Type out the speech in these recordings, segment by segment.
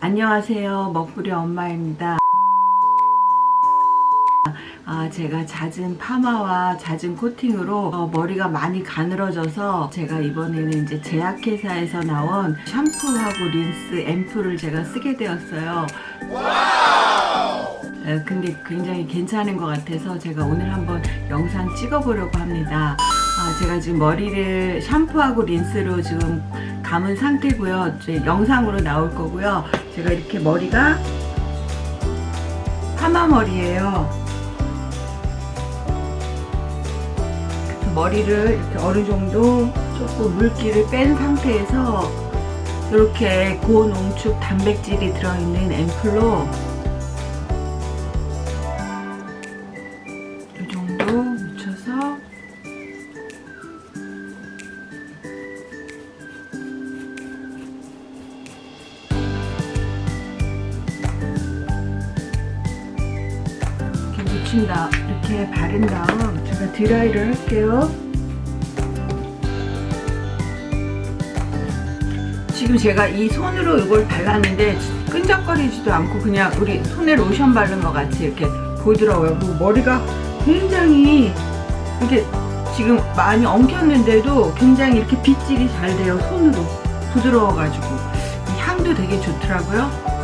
안녕하세요. 먹부리 엄마입니다. 아, 제가 잦은 파마와 잦은 코팅으로 어, 머리가 많이 가늘어져서 제가 이번에는 이제 제약회사에서 나온 샴푸하고 린스 앰플을 제가 쓰게 되었어요. 에, 근데 굉장히 괜찮은 것 같아서 제가 오늘 한번 영상 찍어 보려고 합니다. 아, 제가 지금 머리를 샴푸하고 린스로 지금 감은 상태고요. 이제 영상으로 나올 거고요. 제가 이렇게 머리가 파마 머리예요. 머리를 이렇게 어느 정도 조금 물기를 뺀 상태에서 이렇게 고농축 단백질이 들어있는 앰플로 이 정도 묻혀서 묻힌 다음 이렇게 바른 다음 제가 드라이를 할게요. 지금 제가 이 손으로 이걸 발랐는데 끈적거리지도 않고 그냥 우리 손에 로션 바른 것 같이 이렇게 부드러워요. 그리고 머리가 굉장히 이렇게 지금 많이 엉켰는데도 굉장히 이렇게 빗질이 잘 돼요 손으로. 부드러워 가지고. 향도 되게 좋더라고요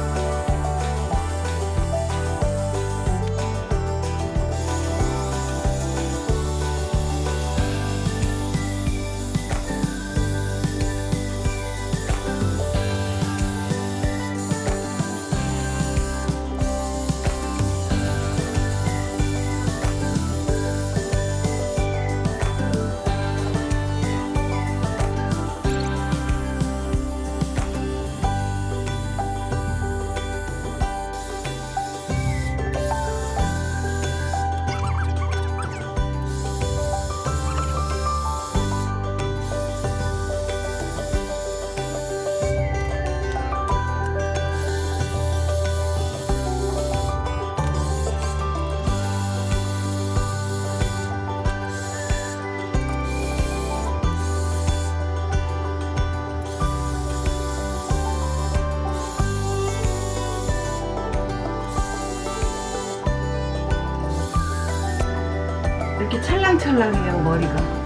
이렇게 찰랑찰랑해요 머리가.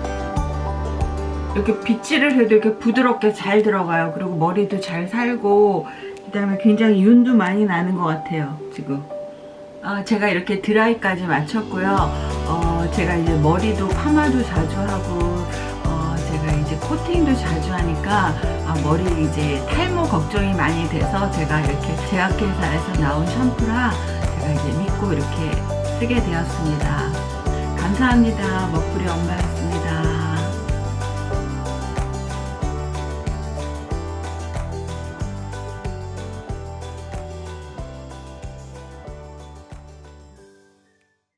이렇게 빗질을 해도 이렇게 부드럽게 잘 들어가요. 그리고 머리도 잘 살고 그 다음에 굉장히 윤도 많이 나는 것 같아요 지금. 어, 제가 이렇게 드라이까지 마쳤고요. 어, 제가 이제 머리도 파마도 자주 하고 어, 제가 이제 코팅도 자주 하니까 아, 머리 이제 탈모 걱정이 많이 돼서 제가 이렇게 제약회사에서 나온 샴푸라 제가 이제 믿고 이렇게 쓰게 되었습니다 감사합니다. 먹부리 엄마였습니다.